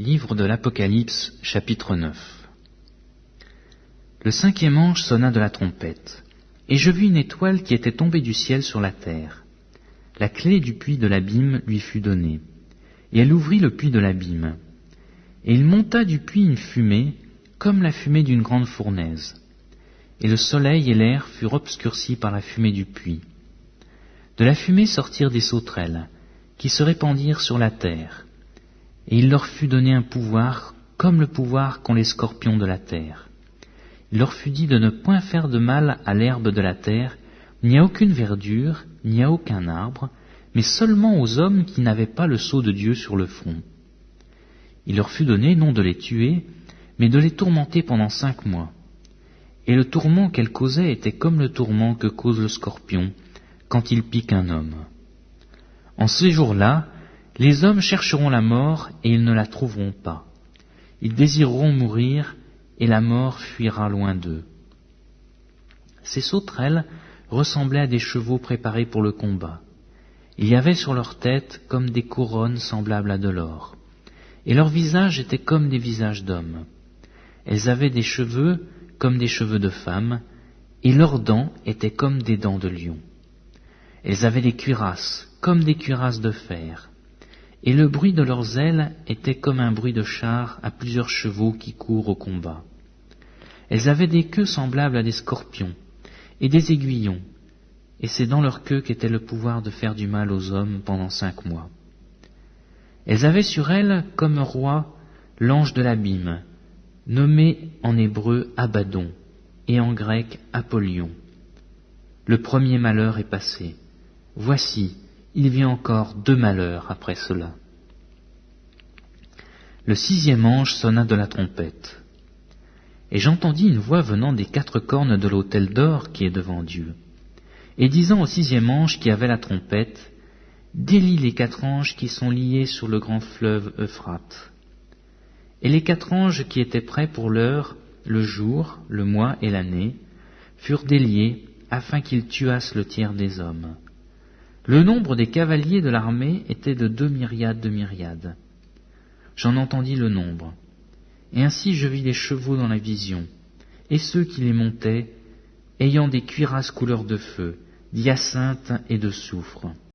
Livre de l'Apocalypse, chapitre 9 Le cinquième ange sonna de la trompette, et je vis une étoile qui était tombée du ciel sur la terre. La clé du puits de l'abîme lui fut donnée, et elle ouvrit le puits de l'abîme. Et il monta du puits une fumée, comme la fumée d'une grande fournaise. Et le soleil et l'air furent obscurcis par la fumée du puits. De la fumée sortirent des sauterelles, qui se répandirent sur la terre et il leur fut donné un pouvoir comme le pouvoir qu'ont les scorpions de la terre. Il leur fut dit de ne point faire de mal à l'herbe de la terre, ni à aucune verdure, ni à aucun arbre, mais seulement aux hommes qui n'avaient pas le sceau de Dieu sur le front. Il leur fut donné non de les tuer, mais de les tourmenter pendant cinq mois. Et le tourment qu'elles causaient était comme le tourment que cause le scorpion quand il pique un homme. En ces jours-là, les hommes chercheront la mort et ils ne la trouveront pas. Ils désireront mourir et la mort fuira loin d'eux. Ces sauterelles ressemblaient à des chevaux préparés pour le combat. Il y avait sur leur tête comme des couronnes semblables à de l'or, et leurs visages étaient comme des visages d'hommes. Elles avaient des cheveux comme des cheveux de femmes, et leurs dents étaient comme des dents de lion. Elles avaient des cuirasses comme des cuirasses de fer, et le bruit de leurs ailes était comme un bruit de chars à plusieurs chevaux qui courent au combat. Elles avaient des queues semblables à des scorpions, et des aiguillons, et c'est dans leur queue qu'était le pouvoir de faire du mal aux hommes pendant cinq mois. Elles avaient sur elles comme roi l'ange de l'abîme, nommé en hébreu Abaddon, et en grec Apollyon. Le premier malheur est passé. Voici, il vient encore deux malheurs après cela. Le sixième ange sonna de la trompette, et j'entendis une voix venant des quatre cornes de l'autel d'or qui est devant Dieu, et disant au sixième ange qui avait la trompette, Délie les quatre anges qui sont liés sur le grand fleuve Euphrate. Et les quatre anges qui étaient prêts pour l'heure, le jour, le mois et l'année, furent déliés afin qu'ils tuassent le tiers des hommes. Le nombre des cavaliers de l'armée était de deux myriades de myriades. J'en entendis le nombre. Et ainsi je vis les chevaux dans la vision, et ceux qui les montaient, ayant des cuirasses couleur de feu, d'hyacinthe et de soufre.